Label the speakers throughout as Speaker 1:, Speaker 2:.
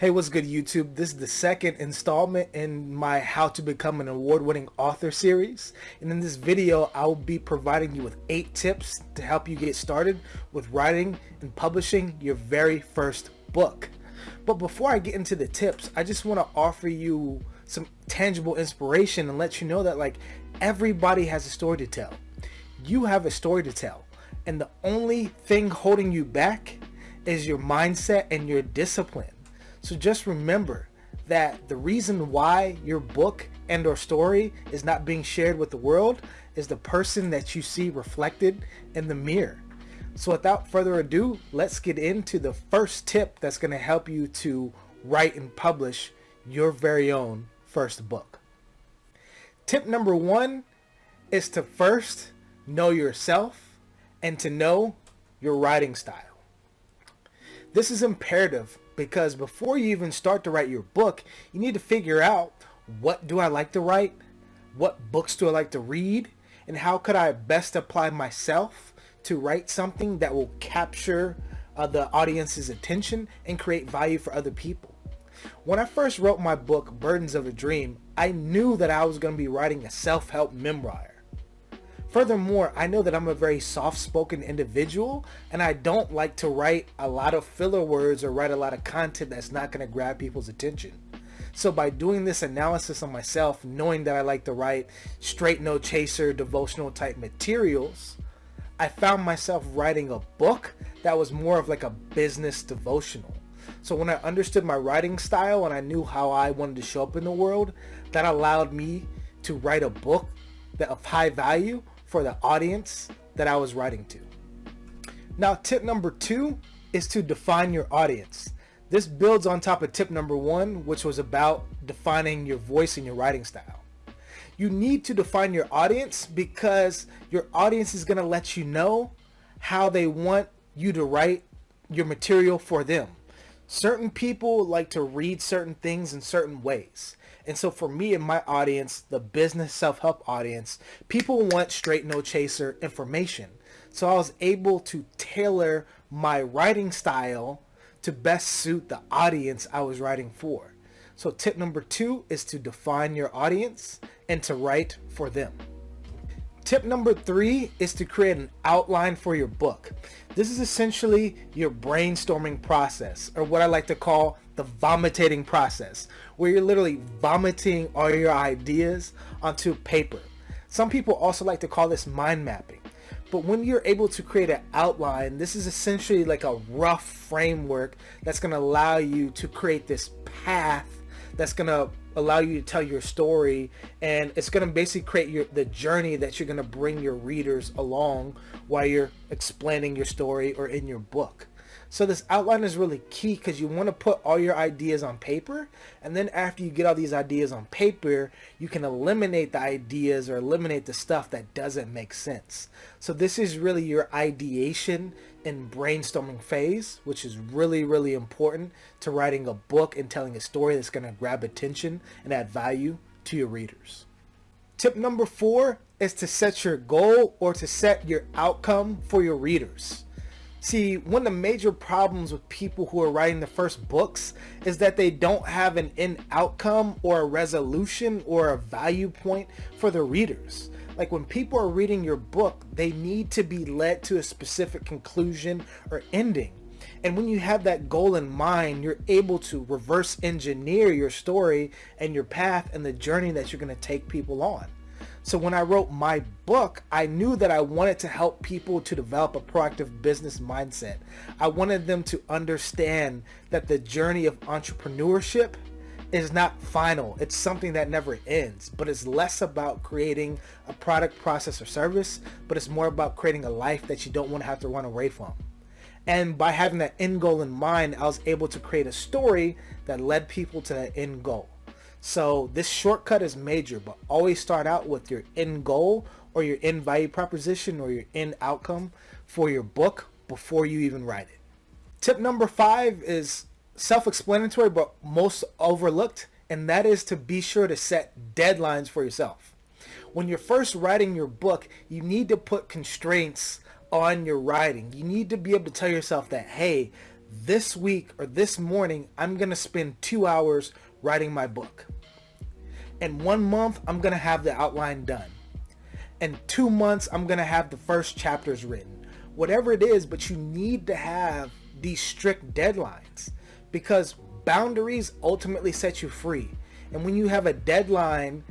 Speaker 1: Hey, what's good YouTube? This is the second installment in my How to Become an Award-Winning Author series. And in this video, I'll be providing you with eight tips to help you get started with writing and publishing your very first book. But before I get into the tips, I just want to offer you some tangible inspiration and let you know that like everybody has a story to tell. You have a story to tell. And the only thing holding you back is your mindset and your discipline. So just remember that the reason why your book and or story is not being shared with the world is the person that you see reflected in the mirror. So without further ado, let's get into the first tip that's going to help you to write and publish your very own first book. Tip number one is to first know yourself and to know your writing style. This is imperative because before you even start to write your book, you need to figure out what do I like to write? What books do I like to read? And how could I best apply myself to write something that will capture uh, the audience's attention and create value for other people? When I first wrote my book, Burdens of a Dream, I knew that I was going to be writing a self-help memoir. Furthermore, I know that I'm a very soft-spoken individual and I don't like to write a lot of filler words or write a lot of content that's not going to grab people's attention. So by doing this analysis on myself, knowing that I like to write straight no chaser devotional type materials, I found myself writing a book that was more of like a business devotional. So when I understood my writing style and I knew how I wanted to show up in the world, that allowed me to write a book that of high value for the audience that I was writing to. Now tip number two is to define your audience. This builds on top of tip number one, which was about defining your voice and your writing style. You need to define your audience because your audience is going to let you know how they want you to write your material for them. Certain people like to read certain things in certain ways. And so for me and my audience, the business self-help audience, people want straight no chaser information. So I was able to tailor my writing style to best suit the audience I was writing for. So tip number two is to define your audience and to write for them. Tip number three is to create an outline for your book. This is essentially your brainstorming process or what I like to call the vomitating process where you're literally vomiting all your ideas onto paper. Some people also like to call this mind mapping. But when you're able to create an outline, this is essentially like a rough framework that's going to allow you to create this path that's going to allow you to tell your story and it's going to basically create your the journey that you're going to bring your readers along while you're explaining your story or in your book. So this outline is really key because you want to put all your ideas on paper and then after you get all these ideas on paper you can eliminate the ideas or eliminate the stuff that doesn't make sense. So this is really your ideation and brainstorming phase which is really really important to writing a book and telling a story that's going to grab attention and add value to your readers. Tip number four is to set your goal or to set your outcome for your readers. See, one of the major problems with people who are writing the first books is that they don't have an end outcome or a resolution or a value point for the readers. Like when people are reading your book, they need to be led to a specific conclusion or ending. And when you have that goal in mind, you're able to reverse engineer your story and your path and the journey that you're going to take people on. So when I wrote my book, I knew that I wanted to help people to develop a proactive business mindset. I wanted them to understand that the journey of entrepreneurship is not final. It's something that never ends, but it's less about creating a product, process, or service, but it's more about creating a life that you don't want to have to run away from. And by having that end goal in mind, I was able to create a story that led people to that end goal. So this shortcut is major, but always start out with your end goal or your end value proposition or your end outcome for your book before you even write it. Tip number five is self-explanatory but most overlooked and that is to be sure to set deadlines for yourself. When you're first writing your book, you need to put constraints on your writing. You need to be able to tell yourself that, hey, this week or this morning, I'm going to spend two hours writing my book. In one month, I'm going to have the outline done. In two months, I'm going to have the first chapters written. Whatever it is, but you need to have these strict deadlines because boundaries ultimately set you free. And when you have a deadline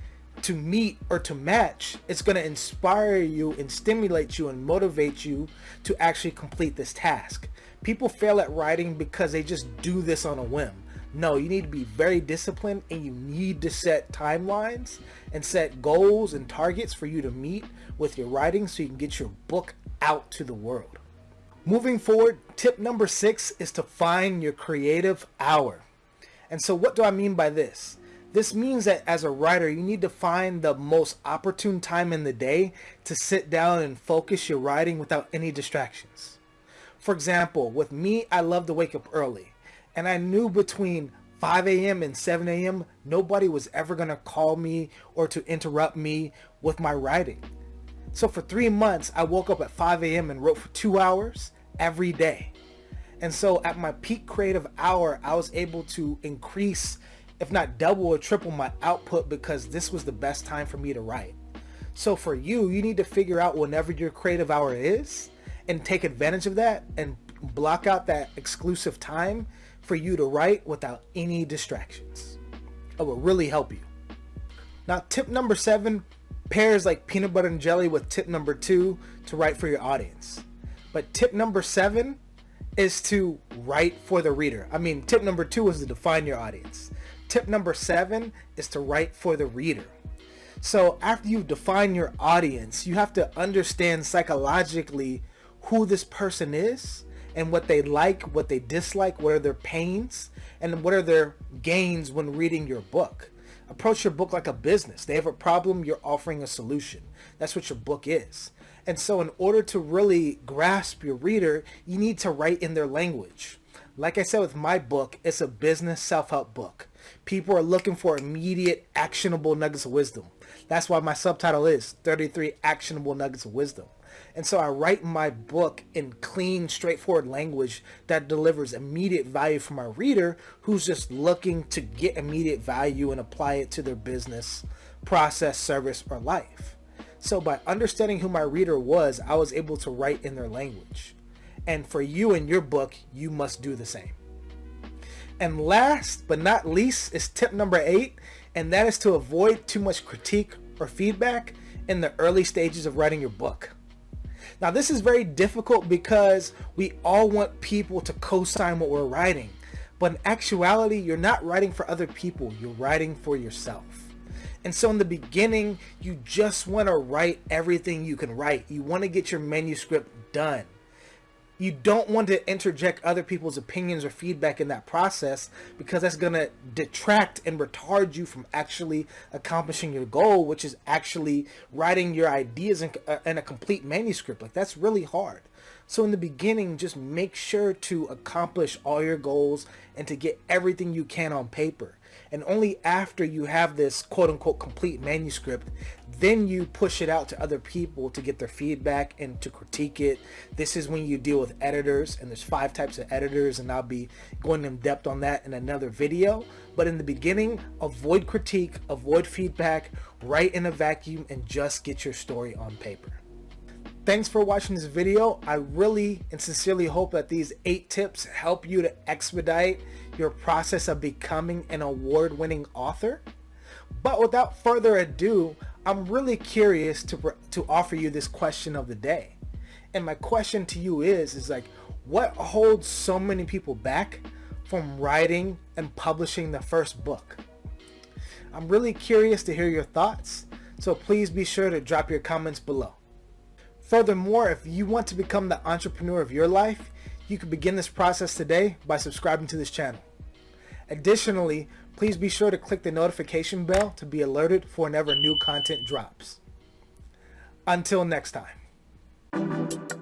Speaker 1: to meet or to match, it's going to inspire you and stimulate you and motivate you to actually complete this task. People fail at writing because they just do this on a whim. No, you need to be very disciplined and you need to set timelines and set goals and targets for you to meet with your writing so you can get your book out to the world. Moving forward, tip number six is to find your creative hour. And so what do I mean by this? This means that as a writer, you need to find the most opportune time in the day to sit down and focus your writing without any distractions. For example, with me, I love to wake up early. And I knew between 5 a.m. and 7 a.m., nobody was ever going to call me or to interrupt me with my writing. So for three months, I woke up at 5 a.m. and wrote for two hours every day. And so at my peak creative hour, I was able to increase if not double or triple my output because this was the best time for me to write. So for you, you need to figure out whenever your creative hour is and take advantage of that and block out that exclusive time for you to write without any distractions. It will really help you. Now tip number seven pairs like peanut butter and jelly with tip number two to write for your audience. But tip number seven is to write for the reader. I mean, tip number two is to define your audience. Tip number seven is to write for the reader. So after you define your audience, you have to understand psychologically who this person is and what they like, what they dislike, what are their pains, and what are their gains when reading your book. Approach your book like a business. They have a problem, you're offering a solution. That's what your book is. And so in order to really grasp your reader, you need to write in their language. Like I said with my book, it's a business self-help book. People are looking for immediate actionable nuggets of wisdom. That's why my subtitle is 33 actionable nuggets of wisdom. And so I write my book in clean, straightforward language that delivers immediate value for my reader who's just looking to get immediate value and apply it to their business, process, service, or life. So by understanding who my reader was, I was able to write in their language. And for you and your book, you must do the same. And last but not least is tip number eight, and that is to avoid too much critique or feedback in the early stages of writing your book. Now this is very difficult because we all want people to co-sign what we're writing. But in actuality, you're not writing for other people, you're writing for yourself. And so in the beginning, you just want to write everything you can write. You want to get your manuscript done you don't want to interject other people's opinions or feedback in that process because that's going to detract and retard you from actually accomplishing your goal, which is actually writing your ideas in, uh, in, a complete manuscript. Like that's really hard. So in the beginning, just make sure to accomplish all your goals and to get everything you can on paper. And only after you have this quote unquote complete manuscript, then you push it out to other people to get their feedback and to critique it. This is when you deal with editors and there's five types of editors and I'll be going in depth on that in another video. But in the beginning, avoid critique, avoid feedback, write in a vacuum and just get your story on paper. Thanks for watching this video. I really and sincerely hope that these eight tips help you to expedite your process of becoming an award-winning author. But without further ado, I'm really curious to, to offer you this question of the day. And my question to you is, is like, what holds so many people back from writing and publishing the first book? I'm really curious to hear your thoughts, so please be sure to drop your comments below. Furthermore, if you want to become the entrepreneur of your life, you can begin this process today by subscribing to this channel. Additionally, please be sure to click the notification bell to be alerted for whenever new content drops. Until next time.